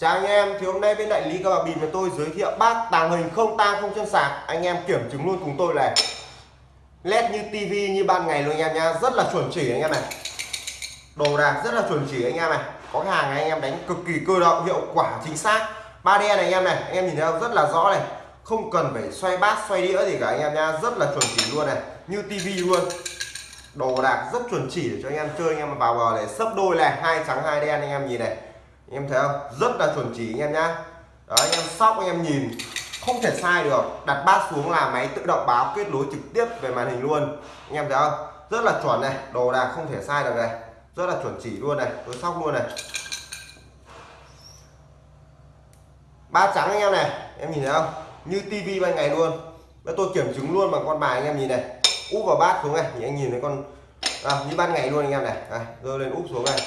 Chào anh em, thì hôm nay bên đại lý các bà bịp của tôi giới thiệu bát tàng hình không tang không chân sạc. Anh em kiểm chứng luôn cùng tôi này. LED như tivi như ban ngày luôn anh em nha Rất là chuẩn chỉ anh em này. Đồ đạc rất là chuẩn chỉ anh em này. Có cái hàng này anh em đánh cực kỳ cơ động, hiệu quả chính xác. 3D này anh em này, anh em nhìn thấy không? Rất là rõ này. Không cần phải xoay bát, xoay đĩa gì cả anh em nha Rất là chuẩn chỉ luôn này, như tivi luôn. Đồ đạc rất chuẩn chỉ để cho anh em chơi. Anh em vào bờ này sấp đôi này, hai trắng hai đen anh em nhìn này anh em thấy không? Rất là chuẩn chỉ anh em nhá. Anh em sóc anh em nhìn. Không thể sai được. Đặt bát xuống là máy tự động báo kết nối trực tiếp về màn hình luôn. Anh em thấy không? Rất là chuẩn này. Đồ đạc không thể sai được này. Rất là chuẩn chỉ luôn này. Tôi sóc luôn này. Ba trắng anh em này. Em nhìn thấy không? Như tivi ban ngày luôn. Bây tôi kiểm chứng luôn bằng con bài anh em nhìn này. Úp vào bát xuống này. Thì anh nhìn thấy con à, như ban ngày luôn anh em này. À, rơi lên úp xuống này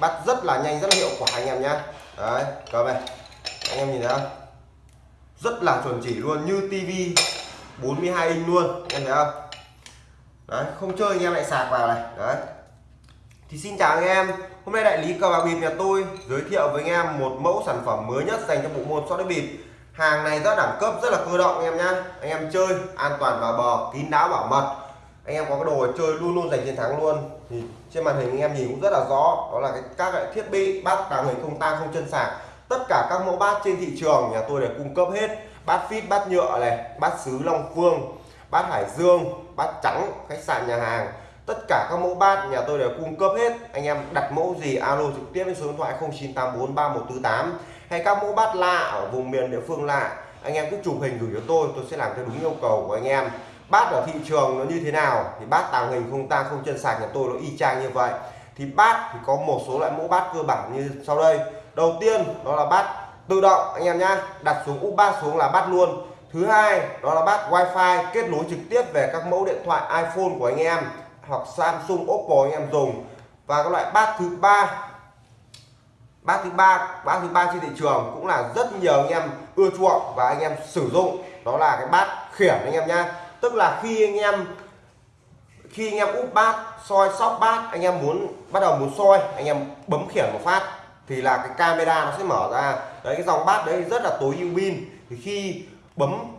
bắt rất là nhanh, rất là hiệu quả anh em nhé đấy cầm này. Anh em nhìn thấy không? Rất là chuẩn chỉ luôn, như tivi 42 inch luôn. Anh em thấy không? Đấy, không chơi anh em lại sạc vào này. Đấy. Thì xin chào anh em. Hôm nay đại lý cờ bạc bịp nhà tôi giới thiệu với anh em một mẫu sản phẩm mới nhất dành cho bộ môn sóc đĩa bịp. Hàng này rất đẳng cấp rất là cơ động, anh em nhá. Anh em chơi an toàn vào bờ, kín đáo bảo mật. Anh em có cái đồ chơi luôn luôn giành chiến thắng luôn thì trên màn hình anh em nhìn cũng rất là rõ, đó là cái các loại thiết bị, bát tàng hình không tang, không chân sạc. Tất cả các mẫu bát trên thị trường, nhà tôi đều cung cấp hết. Bát phít, bát nhựa này, bát sứ long phương, bát hải dương, bát trắng, khách sạn, nhà hàng. Tất cả các mẫu bát nhà tôi đều cung cấp hết. Anh em đặt mẫu gì, alo trực tiếp lên số điện thoại 09843148 hay các mẫu bát lạ ở vùng miền địa phương lạ, anh em cứ chụp hình gửi cho tôi tôi sẽ làm theo đúng yêu cầu của anh em bát ở thị trường nó như thế nào? Thì bát tàng hình không tang không chân sạc nhà tôi nó y chang như vậy. Thì bát thì có một số loại mẫu bát cơ bản như sau đây. Đầu tiên, đó là bát tự động, anh em nhá. Đặt xuống úp bát xuống là bát luôn. Thứ hai, đó là bát wifi kết nối trực tiếp về các mẫu điện thoại iphone của anh em hoặc samsung, oppo anh em dùng. Và các loại bát thứ ba, bát thứ ba, bát thứ ba trên thị trường cũng là rất nhiều anh em ưa chuộng và anh em sử dụng. Đó là cái bát khiển anh em nhá tức là khi anh em khi anh em úp bát soi sóc bát anh em muốn bắt đầu muốn soi anh em bấm khiển một phát thì là cái camera nó sẽ mở ra. Đấy cái dòng bát đấy rất là tối ưu pin. Thì khi bấm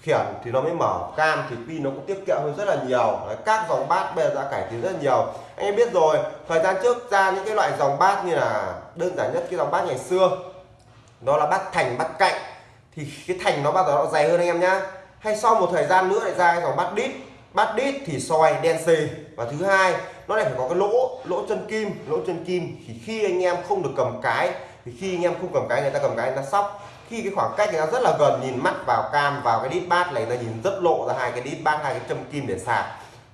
khiển thì nó mới mở cam thì pin nó cũng tiết kiệm hơn rất là nhiều. Đấy, các dòng bát bây giờ đã cải tiến rất là nhiều. Anh em biết rồi thời gian trước ra những cái loại dòng bát như là đơn giản nhất cái dòng bát ngày xưa đó là bát thành bát cạnh. Thì cái thành nó bao giờ nó dày hơn anh em nhá hay sau một thời gian nữa lại ra cái dòng bát đít. Bát đít thì soi đen xì. Và thứ hai, nó lại phải có cái lỗ lỗ chân kim. Lỗ chân kim thì khi anh em không được cầm cái, thì khi anh em không cầm cái, người ta cầm cái, người ta sóc. Khi cái khoảng cách người ta rất là gần, nhìn mắt vào cam, vào cái đít bát này, người ta nhìn rất lộ ra hai cái đít bát, hai cái châm kim để sạc.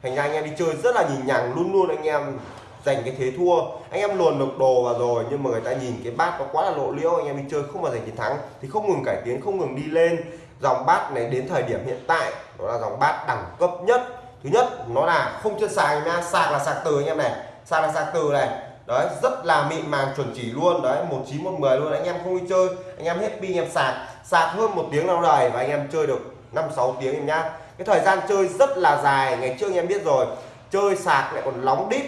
Thành ra anh em đi chơi rất là nhìn nhằng, luôn luôn anh em giành cái thế thua. Anh em luồn được đồ vào rồi, nhưng mà người ta nhìn cái bát nó quá là lộ liễu, anh em đi chơi không bao giờ chiến thắng. Thì không ngừng cải tiến, không ngừng đi lên dòng bát này đến thời điểm hiện tại, đó là dòng bát đẳng cấp nhất. Thứ nhất, nó là không chân sạc nha, sạc là sạc từ anh em này, sạc là sạc từ này. Đấy, rất là mịn màng, chuẩn chỉ luôn. Đấy, một chín, một mười luôn. Anh em không đi chơi, anh em hết pin em sạc. Sạc hơn một tiếng lâu đời và anh em chơi được năm, sáu tiếng em nhá. Cái thời gian chơi rất là dài, ngày trước anh em biết rồi. Chơi sạc lại còn nóng đít,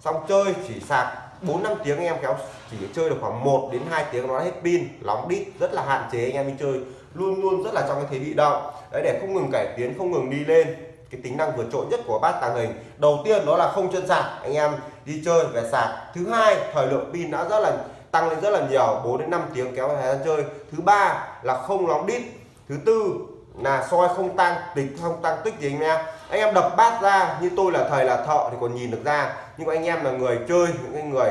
xong chơi chỉ sạc 4 5 tiếng anh em kéo chỉ chơi được khoảng 1 đến 2 tiếng nó hết pin nóng đít, rất là hạn chế anh em đi chơi luôn luôn rất là trong cái thế bị động đấy, để không ngừng cải tiến, không ngừng đi lên, cái tính năng vượt trội nhất của bát tàng hình. Đầu tiên đó là không chân sạc, anh em đi chơi về sạc. Thứ hai, thời lượng pin đã rất là tăng lên rất là nhiều 4 đến 5 tiếng kéo thời gian chơi. Thứ ba là không nóng đít. Thứ tư là soi không tăng, tính không tăng tích gì anh em. Anh em đập bát ra, như tôi là thầy là thợ thì còn nhìn được ra. Nhưng anh em là người chơi, những cái người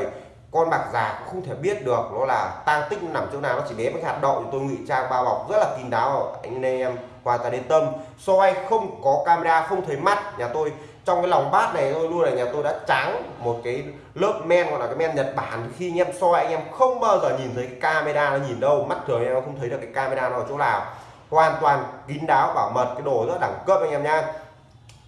con bạc già cũng không thể biết được, nó là tang tích nằm chỗ nào, nó chỉ bé với hạt đậu. Thì tôi ngụy trang bao bọc rất là kín đáo. Anh em hoàn toàn yên tâm. Soi không có camera, không thấy mắt. Nhà tôi, trong cái lòng bát này tôi luôn là nhà tôi đã trắng một cái lớp men, gọi là cái men Nhật Bản. Khi anh em soi, anh em không bao giờ nhìn thấy cái camera nó nhìn đâu. Mắt thường anh em không thấy được cái camera nó ở chỗ nào. Hoàn toàn kín đáo, bảo mật, cái đồ rất đẳng cấp anh em nha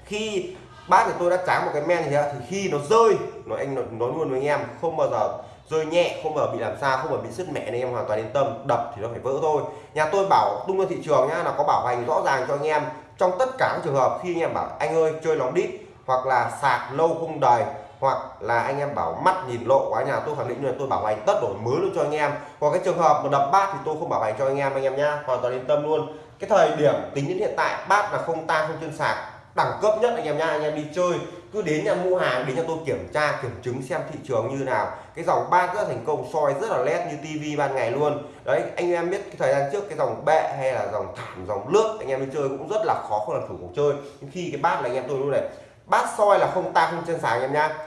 khi bát thì tôi đã tráng một cái men gì thì khi nó rơi nói anh nói luôn với anh em, không bao giờ rơi nhẹ, không bao giờ bị làm sao không bao giờ bị sứt mẹ nên em hoàn toàn yên tâm, đập thì nó phải vỡ thôi. Nhà tôi bảo tung ra thị trường nhá, là có bảo hành rõ ràng cho anh em. Trong tất cả các trường hợp khi anh em bảo, anh ơi, chơi nóng đít, hoặc là sạc lâu không đầy, hoặc là anh em bảo mắt nhìn lộ quá, nhà tôi khẳng định là tôi bảo hành tất đổi mới luôn cho anh em. Còn cái trường hợp mà đập bát thì tôi không bảo hành cho anh em anh em nhá, hoàn toàn yên tâm luôn. Cái thời điểm tính đến hiện tại, bát là không tang, không chân sạc đẳng cấp nhất anh em nha anh em đi chơi, cứ đến nhà mua hàng, đến nhà tôi kiểm tra, kiểm chứng xem thị trường như nào. Cái dòng bát rất thành công soi rất là led như tivi ban ngày luôn. Đấy, anh em biết cái thời gian trước cái dòng bệ hay là dòng thảm, dòng nước anh em đi chơi cũng rất là khó không làm chủ cuộc chơi. Nhưng khi cái bát là anh em tôi luôn này, bát soi là không ta không chân sáng anh em nha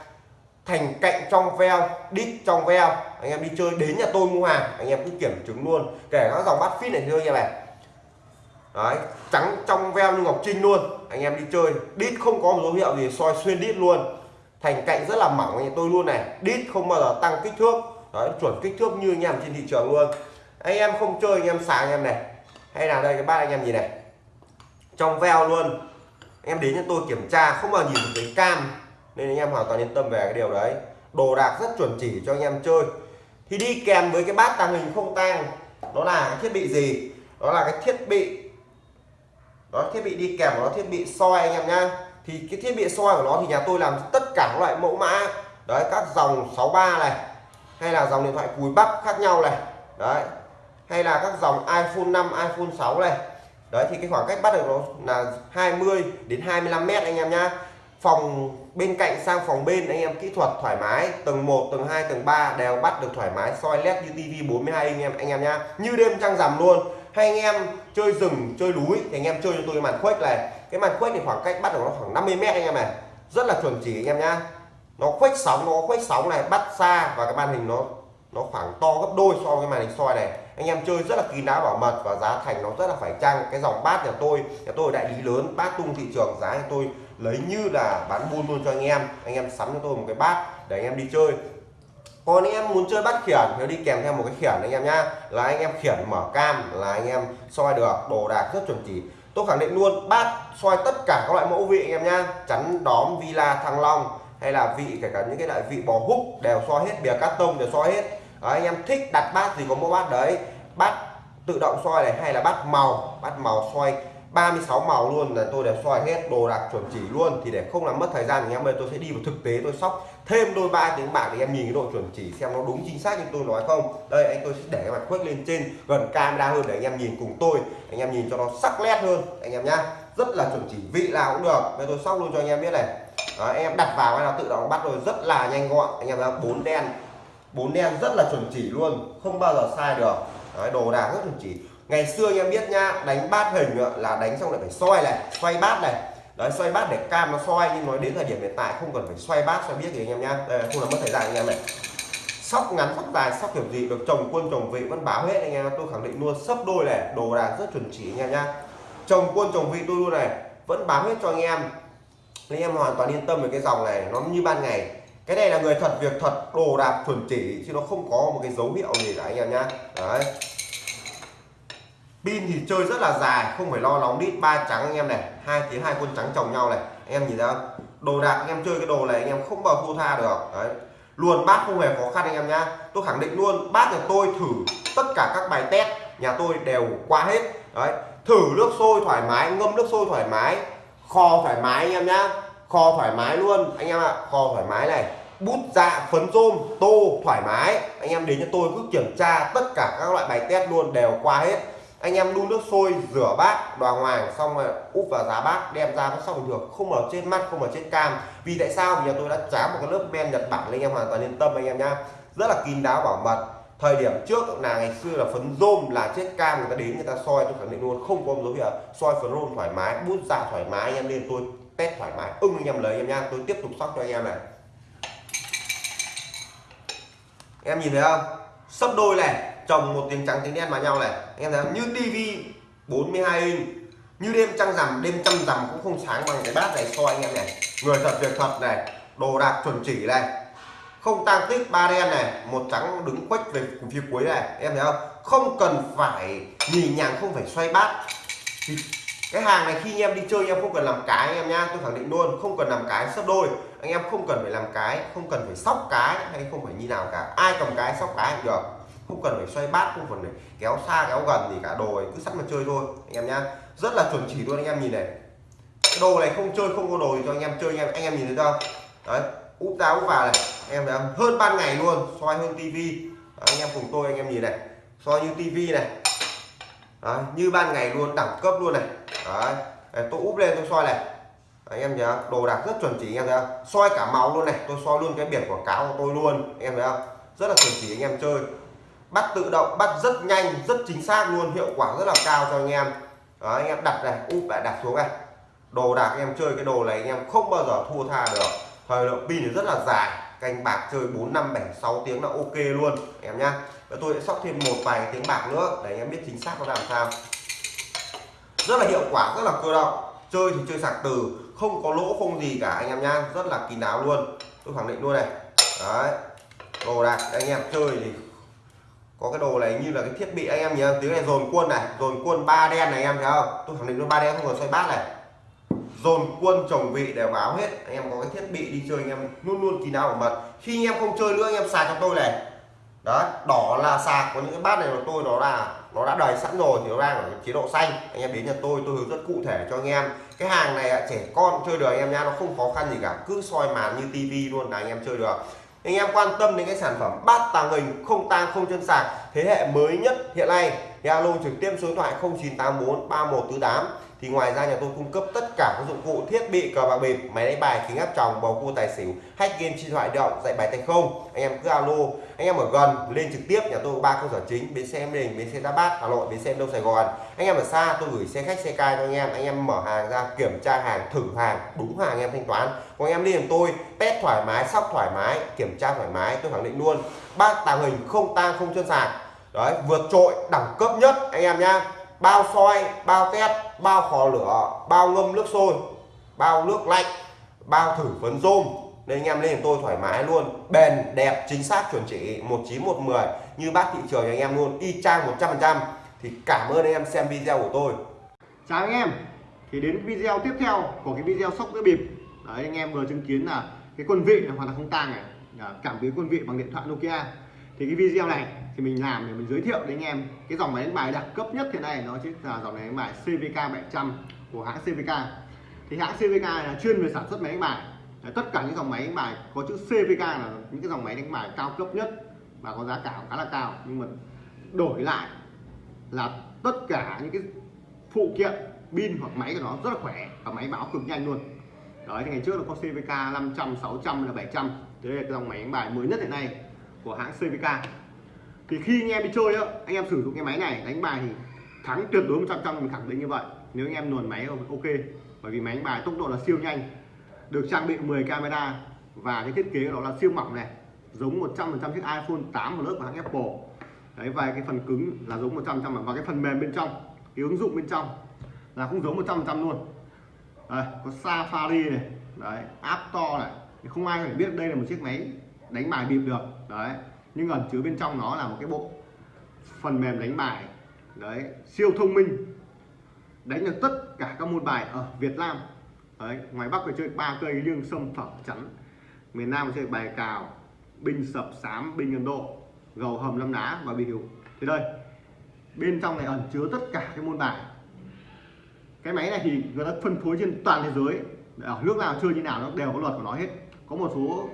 thành cạnh trong veo, đít trong veo, anh em đi chơi đến nhà tôi mua hàng, anh em cứ kiểm chứng luôn. Kể các dòng bát fit này chơi như này đấy, trắng trong veo như ngọc trinh luôn. Anh em đi chơi, đít không có dấu hiệu gì, soi xuyên đít luôn. Thành cạnh rất là mỏng anh tôi luôn này, đít không bao giờ tăng kích thước. Đấy, chuẩn kích thước như anh em trên thị trường luôn. Anh em không chơi, anh em sáng anh em này. Hay là đây cái bát anh em nhìn này. Trong veo luôn. Anh em đến cho tôi kiểm tra, không bao nhìn thấy cam. Nên anh em hoàn toàn yên tâm về cái điều đấy. Đồ đạc rất chuẩn chỉ cho anh em chơi. Thì đi kèm với cái bát tàng hình không tang. Đó là cái thiết bị gì? Đó là cái thiết bị đó, thiết bị đi kèm của nó, thiết bị soi anh em nhá. Thì cái thiết bị soi của nó thì nhà tôi làm tất cả các loại mẫu mã. Đấy, các dòng 63 này, hay là dòng điện thoại cùi bắp khác nhau này. Đấy, hay là các dòng iPhone 5 iPhone 6 này. Đấy, thì cái khoảng cách bắt được nó là 20 đến 25 mét anh em nhá. Phòng bên cạnh sang phòng bên, anh em kỹ thuật thoải mái. Tầng 1 tầng 2 tầng 3 đều bắt được thoải mái, soi led như TV 42 anh em anh em nhá. Như đêm trăng rằm luôn hay anh em chơi rừng, chơi núi thì anh em chơi cho tôi cái màn khuếch này. Cái màn khuếch thì khoảng cách bắt được nó khoảng 50 mét anh em này. Rất là chuẩn chỉ anh em nhá. Nó khuếch sóng, nó khuếch sóng này, bắt xa và cái màn hình nó nó khoảng to gấp đôi so với màn hình soi này. Anh em chơi rất là kín đáo bảo mật và giá thành nó rất là phải chăng. Cái dòng bát nhà tôi nhà tôi đại lý lớn, bát tung thị trường, giá nhà tôi lấy như là bán buôn luôn cho anh em. Anh em sắm cho tôi một cái bát để anh em đi chơi còn anh em muốn chơi bắt khiển thì đi kèm theo một cái khiển anh em nhá. Là anh em khiển mở cam là anh em soi được đồ đạc rất chuẩn chỉ. Tôi khẳng định luôn bát soi tất cả các loại mẫu vị anh em nhá. Chắn đóm villa thăng long hay là vị kể cả những cái loại vị bò húc đều soi hết bìa cát tông đều soi hết. Đó, anh em thích đặt bát gì có mẫu bát đấy. Bát tự động soi này hay là bát màu? Bát màu soi 36 màu luôn là tôi đều soi hết đồ đạc chuẩn chỉ luôn. Thì để không làm mất thời gian thì em ơi tôi sẽ đi vào thực tế tôi sóc thêm đôi ba tiếng bạc để em nhìn cái độ chuẩn chỉ xem nó đúng chính xác như tôi nói không? Đây anh tôi sẽ để mặt khuếch lên trên gần camera hơn để anh em nhìn cùng tôi. Anh em nhìn cho nó sắc nét hơn anh em nhá. Rất là chuẩn chỉ vị nào cũng được. Bây tôi sóc luôn cho anh em biết này. Đó, anh em đặt vào hay là tự động bắt rồi rất là nhanh gọn. Anh em thấy bốn đen. Bốn đen rất là chuẩn chỉ luôn không bao giờ sai được. Đấy, đồ đạc rất chuẩn chỉ. Ngày xưa anh em biết nhá đánh bát hình là đánh xong lại phải xoay này xoay bát này đấy, xoay bát để cam nó xoay nhưng nói đến thời điểm hiện tại không cần phải xoay bát, xoay biết gì anh em nhá. Đây, không là mất thời gian anh em này sóc ngắn, sóc dài, sóc kiểu gì, được chồng quân chồng vị, vẫn báo hết anh em tôi khẳng định luôn, sấp đôi này, đồ đạc rất chuẩn chỉ anh em nhá. Chồng quân chồng vị tôi luôn này, vẫn báo hết cho anh em. Nên em hoàn toàn yên tâm về cái dòng này, nó như ban ngày. Cái này là người thật, việc thật, đồ đạc chuẩn chỉ, chứ nó không có một cái dấu hiệu gì cả anh em nhá. Đấy pin thì chơi rất là dài, không phải lo nóng đít, ba trắng anh em này, hai tiếng hai quân trắng chồng nhau này. Anh em nhìn thấy không? Đồ đạc, anh em chơi cái đồ này anh em không bao thua tha được. Đấy. Luôn, bát không hề khó khăn anh em nhá. Tôi khẳng định luôn, bát nhà tôi thử tất cả các bài test, nhà tôi đều qua hết. Đấy. Thử nước sôi thoải mái, ngâm nước sôi thoải mái, kho thoải mái anh em nhá. Kho thoải mái luôn. Anh em ạ, kho thoải mái này. Bút dạ phấn rôm, tô thoải mái. Anh em đến cho tôi cứ kiểm tra tất cả các loại bài test luôn, đều qua hết anh em đun nước sôi, rửa bát đoàng hoàng xong rồi úp vào giá bát, đem ra nó xong bình thường, không ở trên mắt, không ở trên cam. Vì tại sao? Vì tôi đã tráng một cái lớp men nhật bản lên anh em hoàn toàn yên tâm anh em nhá. Rất là kín đáo, bảo mật. Thời điểm trước là ngày xưa là phấn rôm là chết cam, người ta đến người ta soi, tôi khẳng định luôn, không có dấu hiệu soi phấn rôm thoải mái, bút ra thoải mái, anh em lên tôi test thoải mái, ưng anh em lấy em nha tôi tiếp tục sóc cho anh em này. Em nhìn thấy không? Sấp đôi này chồng một tiếng trắng tiếng đen vào nhau này. Anh em thấy không? như tivi 42 inch. Như đêm trăng rằm, đêm trăng rằm cũng không sáng bằng cái bát này so anh em này. Người thật, việc thật này. Đồ đạc chuẩn chỉ này. Không tăng tích ba đen này. Một trắng đứng quách về phía cuối này. Em thấy không? Không cần phải nhì nhàng, không phải xoay bát. Thì cái hàng này khi anh em đi chơi, anh em không cần làm cái, anh em nhá. Tôi khẳng định luôn, không cần làm cái sấp đôi. Anh em không cần phải làm cái, không cần phải sóc cái, hay không phải như nào cả. Ai cầm cái, sóc cái được không cần phải xoay bát không cần phải kéo xa kéo gần gì cả đồ cứ sẵn mà chơi thôi anh em nhá rất là chuẩn chỉ luôn anh em nhìn này cái đồ này không chơi không có đồ cho anh em chơi anh em anh em nhìn thấy không đấy úp ra úp vào này anh em thấy không hơn ban ngày luôn soi hơn tivi anh em cùng tôi anh em nhìn này soi như tivi này Đấy, như ban ngày luôn đẳng cấp luôn này Đấy, tôi úp lên tôi soi này anh em nhớ đồ đạc rất chuẩn chỉ anh em thấy không soi cả máu luôn này tôi soi luôn cái biển quảng cáo của tôi luôn anh em thấy không rất là chuẩn chỉ anh em chơi bắt tự động bắt rất nhanh rất chính xác luôn hiệu quả rất là cao cho anh em. Đó, anh em đặt này úp lại đặt xuống này. Đồ đạc anh em chơi cái đồ này anh em không bao giờ thua tha được. Thời lượng pin thì rất là dài canh bạc chơi 4 năm 7 6 tiếng là ok luôn em nhá. Và tôi sẽ sóc thêm một vài tiếng bạc nữa để anh em biết chính xác nó làm sao. Rất là hiệu quả rất là cơ động. Chơi thì chơi sạc từ không có lỗ không gì cả anh em nhá. Rất là kín đáo luôn. Tôi khẳng định luôn này. Đấy đồ đạc anh em chơi thì có cái đồ này như là cái thiết bị anh em nhớ, tiếng này dồn quân này, dồn quân ba đen này anh em thấy không? Tôi khẳng định nó ba đen không còn xoay bát này. Dồn quân chồng vị đều báo hết. Anh em có cái thiết bị đi chơi, anh em luôn luôn kỳ nào bảo mật. Khi anh em không chơi nữa, anh em sạc cho tôi này. Đó, đỏ là sạc, có những cái bát này của tôi nó là nó đã đầy sẵn rồi, thì nó đang ở chế độ xanh. Anh em đến nhà tôi tôi hướng dẫn cụ thể cho anh em. Cái hàng này trẻ con chơi được anh em nha nó không khó khăn gì cả. Cứ soi màn như tivi luôn là anh em chơi được anh em quan tâm đến cái sản phẩm bát tàng hình, không tang, không chân sạc, thế hệ mới nhất hiện nay thì alo trực tiếp số điện thoại 0984 3148 thì ngoài ra nhà tôi cung cấp tất cả các dụng cụ, thiết bị, cờ bạc bịp, máy đánh bài, kính áp tròng, bầu cua tài xỉu, hack game trên thoại động, dạy bài tay không. Anh em cứ alo, anh em ở gần, lên trực tiếp, nhà tôi ba cơ sở chính, bến xe em đình, bến xe đá bát, hà nội, bến xe đông sài gòn. Anh em ở xa, tôi gửi xe khách, xe cai cho anh em anh em mở hàng ra, kiểm tra hàng, thử hàng, đúng hàng, anh em thanh toán. Còn anh em liên tôi test thoải mái, sóc thoải mái, kiểm tra thoải mái, tôi khẳng định luôn. Bác tàng hình không tang, không chân sạc. Đấy, vượt trội, đẳng cấp nhất, anh em nhá bao soi, bao test bao khò lửa, bao ngâm nước sôi, bao nước lạnh, bao thử phấn rôm. Nên anh em lên tôi thoải mái luôn. Bền, đẹp, chính xác, chuẩn chỉ 19110 như bác thị trường anh em luôn, y chang 100% thì cảm ơn anh em xem video của tôi. Chào anh em. Thì đến video tiếp theo của cái video sóc đĩa bịp. Đấy, anh em vừa chứng kiến là cái quân vị hoàn toàn không tang này. Cảm biến quân vị bằng điện thoại Nokia thì cái video này thì mình làm để mình giới thiệu đến anh em cái dòng máy đánh bài đẳng cấp nhất hiện nay nó chính là dòng máy đánh bài CVK 700 của hãng CVK thì hãng CVK là chuyên về sản xuất máy đánh bài. Đấy, tất cả những dòng máy đánh bài có chữ CVK là những cái dòng máy đánh bài cao cấp nhất và có giá cả khá là cao. Nhưng mà đổi lại là tất cả những cái phụ kiện pin hoặc máy của nó rất là khỏe và máy báo cực nhanh luôn. Đấy thì ngày trước nó có CVK 500 600 là 700 thế đây là cái dòng máy đánh bài mới nhất hiện nay của hãng CVK thì khi anh em đi chơi á anh em sử dụng cái máy này đánh bài thì thắng tuyệt đối 100 trăm mình khẳng định như vậy. Nếu anh em luồn máy ok. Bởi vì máy đánh bài tốc độ là siêu nhanh được trang bị 10 camera và cái thiết kế đó là siêu mỏng này giống 100% chiếc iPhone 8 một lớp của hãng Apple. Đấy và cái phần cứng là giống 100% và cái phần mềm bên trong cái ứng dụng bên trong là cũng giống 100% luôn. Đây, có Safari này đấy App Store này. Không ai phải biết đây là một chiếc máy đánh bài bịp được, đấy. Nhưng ẩn chứa bên trong nó là một cái bộ phần mềm đánh bài, đấy, siêu thông minh. Đánh được tất cả các môn bài ở Việt Nam, đấy, ngoài Bắc phải chơi ba cây liêng sâm phẩm chắn, miền Nam chơi bài cào, binh sập sám, binh Ấn Độ, gầu hầm lâm đá và bìu thì đây, bên trong này ẩn chứa tất cả các môn bài. Cái máy này thì người ta phân phối trên toàn thế giới, ở nước nào chơi như nào nó đều có luật của nó hết. Có một số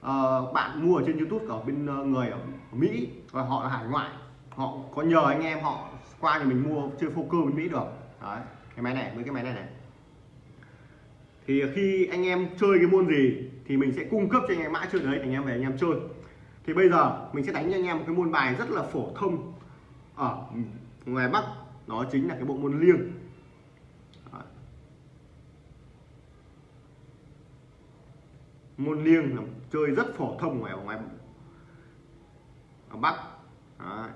uh, bạn mua ở trên YouTube ở bên uh, người ở Mỹ và họ là hải ngoại. Họ có nhờ anh em họ qua thì mình mua chơi poker bên Mỹ được. Đấy cái máy này với cái máy này này. Thì khi anh em chơi cái môn gì thì mình sẽ cung cấp cho anh em mã chơi đấy anh em về anh em chơi. Thì bây giờ mình sẽ đánh cho anh em một cái môn bài rất là phổ thông ở ngoài Bắc. Đó chính là cái bộ môn liêng. Môn liêng là chơi rất phổ thông ngoài ở ngoài ở Bắc. Đấy.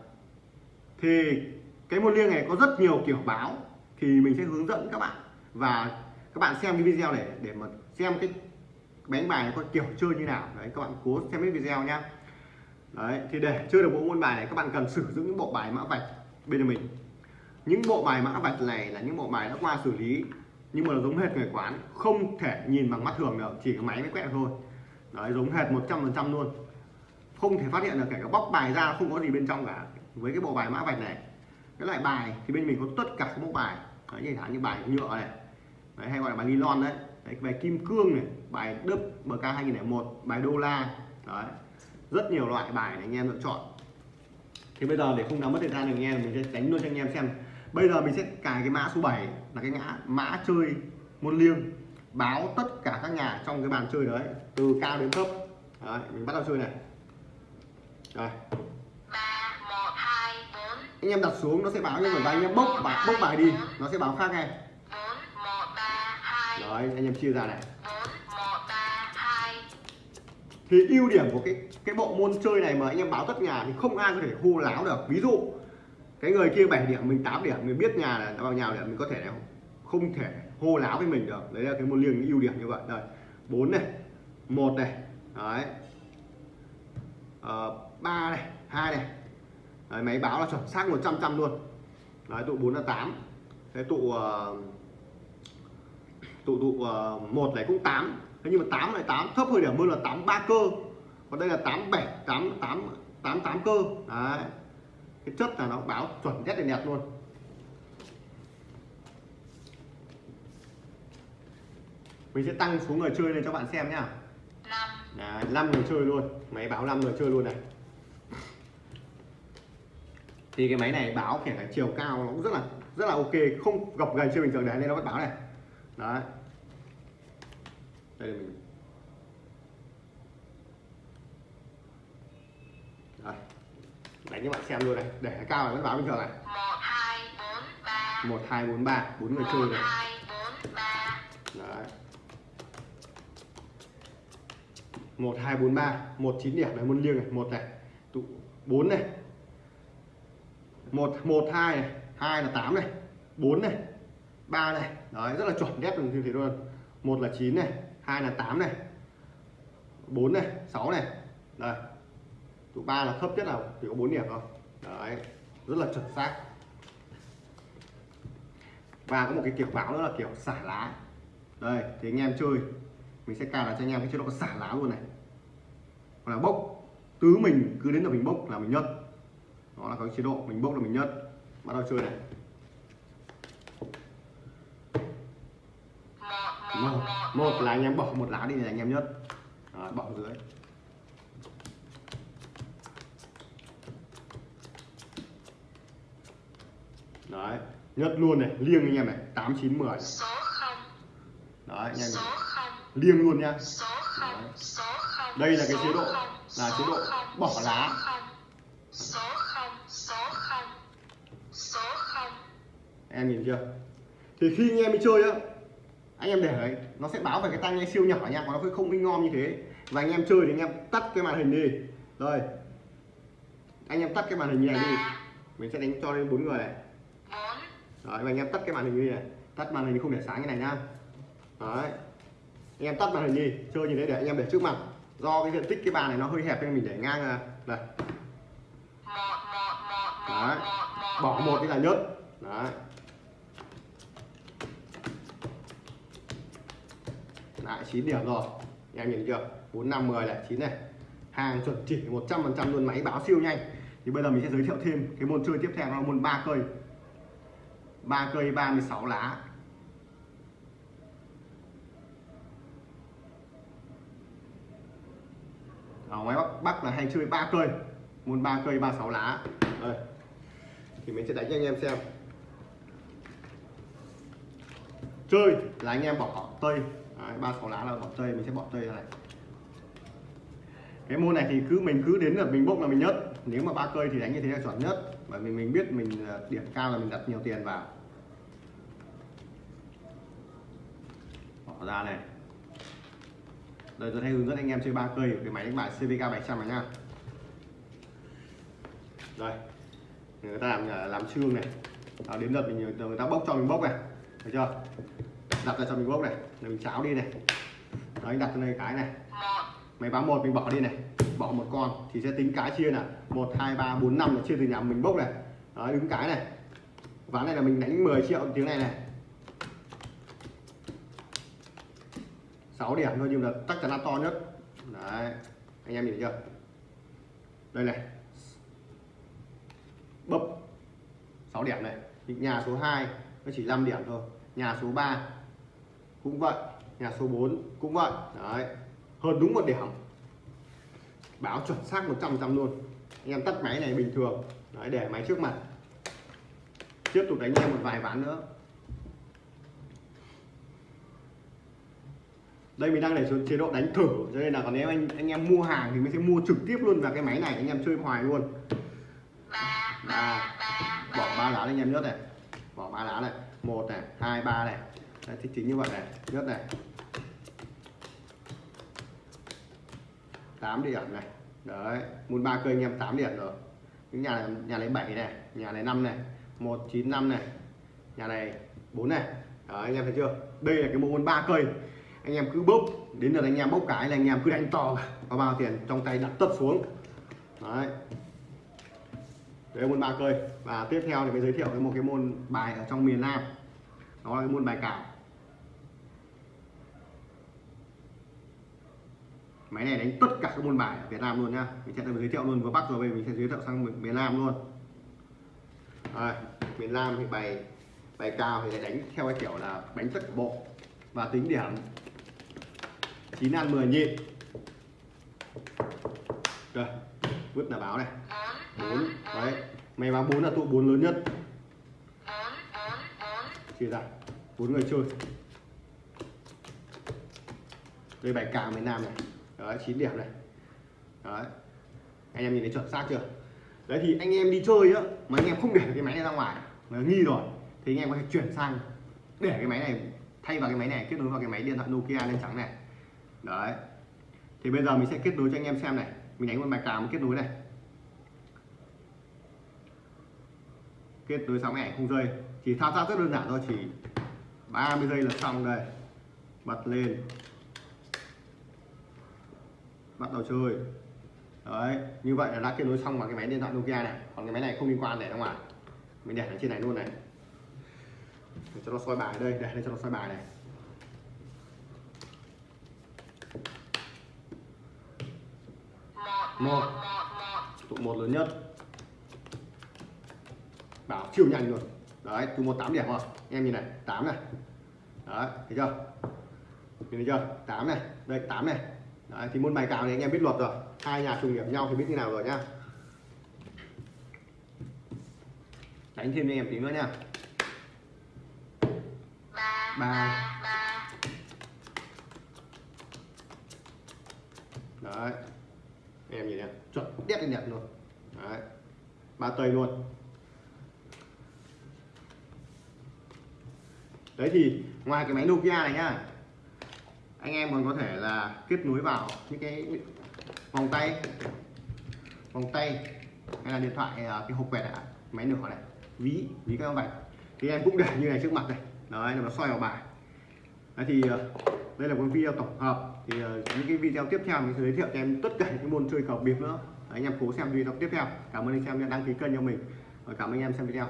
thì cái môn liêng này có rất nhiều kiểu báo thì mình sẽ hướng dẫn các bạn. Và các bạn xem cái video này để mà xem cái đánh bài này có kiểu chơi như nào. Đấy, các bạn cố xem cái video nhá đấy, thì để chơi được bộ môn bài này, các bạn cần sử dụng những bộ bài mã vạch bên mình. Những bộ bài mã vạch này là những bộ bài đã qua xử lý, nhưng mà nó giống hệt người quán, không thể nhìn bằng mắt thường được, chỉ có máy mới quẹt thôi đấy giống hệt 100% luôn. Không thể phát hiện được kể cả bóc bài ra không có gì bên trong cả. Với cái bộ bài mã vạch này. Cái loại bài thì bên mình có tất cả các mẫu bài. Đấy như thả như bài nhựa này. Đấy, hay gọi là bài nylon đấy. Đấy, bài kim cương này bài đức bk 2001 bài đô la. Đấy rất nhiều loại bài để anh em lựa chọn. Thì bây giờ để không làm mất thời gian được anh em mình sẽ đánh luôn cho anh em xem. Bây giờ mình sẽ cài cái mã số 7 là cái ngã mã chơi môn liêng. Báo tất cả các nhà trong cái bàn chơi đấy từ cao đến thấp. Đấy, mình bắt đầu chơi này. Rồi. Ba một hai bốn anh em đặt xuống nó sẽ báo như mà anh em bốc bài bốc bài đi nó sẽ báo khác ngay. Bốn một ba hai đấy anh em chia ra này. Bốn một ba hai thì ưu điểm của cái cái bộ môn chơi này mà anh em báo tất nhà thì không ai có thể hô láo được. Ví dụ cái người kia 7 điểm mình 8 điểm mình biết nhà là nó vào nhà điểm mình có thể không thể hô láo với mình được. Đấy là cái môn liêng ưu điểm như vậy. Đây bốn này một này đấy. Ờ, ba này hai này. Đấy, máy báo là chuẩn xác 100 trăm luôn. Đấy tụ 4 là 8 thế tụ uh, tụ tụ uh, một này cũng 8 thế nhưng mà 8 này 8 thấp hơn điểm hơn là 8 ba cơ. Còn đây là 8 7 8 8 8 8 cơ. Đấy. Cái chất là nó báo chuẩn nhất là đẹp luôn. Mình sẽ tăng số người chơi lên cho bạn xem nhá. Đấy, 5 người chơi luôn. Máy báo 5 người chơi luôn này. Thì cái máy này báo kể cả chiều cao nó cũng rất là rất là ok. Không gập gành chơi bình thường đấy nên nó vẫn báo này. Đấy. Đây là mình. Đây. đánh cho bạn xem luôn này. Để cái cao này vẫn báo bình thường này. Một hai bốn ba. Bốn người chơi này. Đấy một hai bốn ba, một chín điểm này môn liêng này, một này, tụ bốn này, một một, hai này, hai là tám này, bốn này, ba này. Đấy, rất là chuẩn đét như thế luôn. Một là chín này, hai là tám này, bốn này, sáu này. Đây, tụ ba là thấp nhất là chỉ có bốn điểm thôi. Đấy, rất là chuẩn xác. Và có một cái kiểu báo nữa là kiểu xả lá. Đây, thì anh em chơi mình sẽ cài đặt cho anh em cái chế độ xả lá luôn này. Hoặc là bốc. Tứ mình cứ đến là mình bốc là mình nhất đó là cái chế độ mình bốc là mình nhất bắt đầu chơi này. Một một là anh em bỏ một lá đi là anh em nhất đó, bỏ dưới. Đấy nhất luôn này liêng anh em này tám chín mười. Đấy anh em liêng luôn nha. Đây là cái chế độ- là chế độ bỏ lá. em nhìn chưa? Thì khi anh em đi chơi á anh em để đấy nó sẽ báo về cái tai nghe siêu nhỏ nha còn nó không in ngon như thế. Và anh em chơi thì anh em tắt cái màn hình đi. Rồi anh em tắt cái màn hình như này đi. Mình sẽ đánh cho lên bốn người này. Đấy và anh em tắt cái màn hình đi này. Tắt màn hình không để sáng như này nhá đấy anh em tắt màn hình đi, chơi như thế để anh em để trước mặt. Do cái diện tích cái bàn này nó hơi hẹp nên mình để ngang à, ra đây Đấy. bỏ một đi là nhất. Đấy. Lại 9 điểm rồi. Anh em nhìn chưa? 4 5 10 này 9 này. Hàng chuẩn chỉ 100 phần trăm luôn, máy báo siêu nhanh. Thì bây giờ mình sẽ giới thiệu thêm cái môn chơi tiếp theo là môn ba cây. Ba cây 36 lá. Ở ngoài bắc bắc là hay chơi ba cây. Môn ba cây 36 lá. Đây. Thì mình sẽ đánh cho anh em xem. Chơi là anh em bỏ tây. Ba sáu lá là bỏ tây, mình sẽ bỏ tây ra này. Cái môn này thì cứ mình cứ đến là mình bốc là mình nhất nếu mà ba cây thì đánh như thế là chuẩn nhất. Bởi vì mình biết mình ờ, điểm cao là mình đặt nhiều tiền vào. Bỏ ra này đây tôi hay hướng dẫn anh em chơi ba cây cái máy đánh bài CVK 700 này nha. đây người ta làm à, làm chương này. Đó, đến lượt mình người ta bốc cho mình bốc này. Thấy chưa? Đặt ra cho mình bốc này. Rồi mình cháo đi này. Đó anh đặt cho đây cái này. Máy báo một mình bỏ đi này. Bỏ một con thì sẽ tính cái chia là một hai ba bốn năm là chia từ nhà mình bốc này. Đó đứng cái này. Ván này là mình đánh 10 triệu tiếng này này. 6 điểm thôi, nhưng là chắc chắn là to nhất. Đấy, anh em nhìn thấy chưa? Đây này. Bấp. 6 điểm này. Nhà số 2 nó chỉ 5 điểm thôi. Nhà số 3 cũng vậy. Nhà số 4 cũng vậy. Đấy. Hơn đúng một điểm. Báo chuẩn xác 100 trăm luôn. Anh em tắt máy này bình thường. Đấy, để máy trước mặt. Tiếp tục đánh em một vài ván nữa. Đây mình đang để xuống chế độ đánh thử. Cho nên là còn nếu anh anh em mua hàng thì mình sẽ mua trực tiếp luôn vào cái máy này anh em chơi hoài luôn. Ba bỏ ba lá lên anh em nhớt này. Bỏ ba lá này. Một này hai ba này. Đấy, thì chính như vậy này. Nhớt này. 8 điểm này. Đấy muốn ba cây anh em 8 điểm rồi. Những nhà này, nhà này 7 này nhà này 5 này. 195 này. Nhà này 4 này. Đấy, anh em thấy chưa? Đây là cái môn ba cây anh em cứ bốc đến lượt anh em bốc cái là anh em cứ đánh to có bao tiền trong tay đặt tất xuống. Đấy. Đấy là môn ba cây và tiếp theo thì mới giới thiệu với một cái môn bài ở trong miền Nam. Đó là cái môn bài cào. Máy này đánh tất cả các môn bài ở Việt Nam luôn nhá. Mình sẽ giới thiệu luôn vừa Bắc rồi bây mình sẽ giới thiệu sang miền- Nam luôn. À, miền Nam thì bài bài cao thì đánh theo cái kiểu là đánh tất cả bộ và tính điểm. 9 ăn 10 nhịp. Rồi vứt là báo này. Bốn 4 đấy. Mày báo 4 là tụ 4 lớn nhất. Chia ra, bốn người chơi. Đây, bài cào miền Nam này. Đấy 9 điểm này. Đấy. Anh em nhìn thấy chuẩn xác chưa? Đấy, thì anh em đi chơi á, mà anh em không để cái máy này ra ngoài, mà nghi rồi, thì anh em có thể chuyển sang để cái máy này, thay vào cái máy này, kết nối vào cái máy điện thoại Nokia lên trắng này đấy. Thì bây giờ mình sẽ kết nối cho anh em xem này. Mình đánh một bài cào kết nối này. Kết nối xong ảnh không rơi, chỉ thao tác rất đơn giản thôi chỉ 30 giây là xong đây. Bật lên. Bắt đầu chơi. Đấy như vậy là đã kết nối xong vào cái máy điện thoại Nokia này. Còn cái máy này không liên quan để ra ngoài. Mình để ở trên này luôn này. Để cho nó soi bài đây để cho nó soi bài này. Một. Tụ một lớn nhất. Bảo siêu nhanh luôn. Đấy, tụ một tám điểm rồi. Em nhìn này, tám này. Đấy, thấy chưa? Nhìn thấy chưa? Tám này. Đây, tám này. Đấy, thì môn bài cào thì anh em biết luật rồi. Hai nhà trùng điểm nhau thì biết như nào rồi nhá. Đánh thêm cho em tí nữa nha ba. Đấy em nhìn này chuẩn đét lên đẹp luôn. Đấy ba tây luôn. Đấy thì ngoài cái máy Nokia này nhá anh em còn có thể là kết nối vào những cái vòng tay vòng tay hay là điện thoại à, cái hộp quẹt này, máy nửa này ví ví các bạn thì em cũng để như này trước mặt này. Đấy là nó soi vào bài. Đấy thì à, đây là một video tổng hợp thì ờ, những cái video tiếp theo mình sẽ giới thiệu cho em tất cả những môn chơi cờ bịp nữa. Anh em cố xem video tiếp theo. Cảm ơn anh em đã đăng ký kênh cho mình. Và cảm ơn anh em xem video.